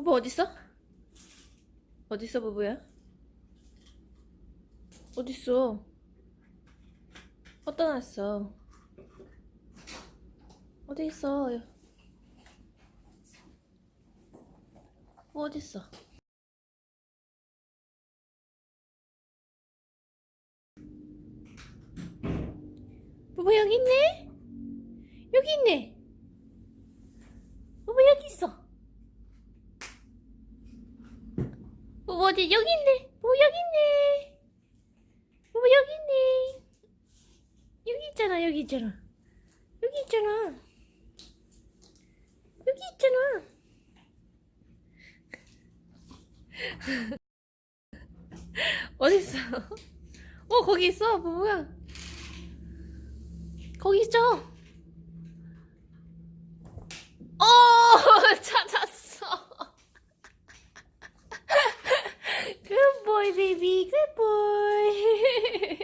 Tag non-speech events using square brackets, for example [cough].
부부 어딨어? 어딨어 부부야? 어딨어? 어디다 놨어? 어디 있어? 뭐 어딨어? 부부 여기 있네? 여기 있네? 부부 여기 있어? 부부 어디 여기 있네? 부부 여기 있네? 부부 여기 있네? 여기 있잖아 여기 있잖아 여기 있잖아 여기 있잖아 [laughs] 어딨어? 어 거기 있어 부부야 거기 있죠? baby. Good boy. [laughs]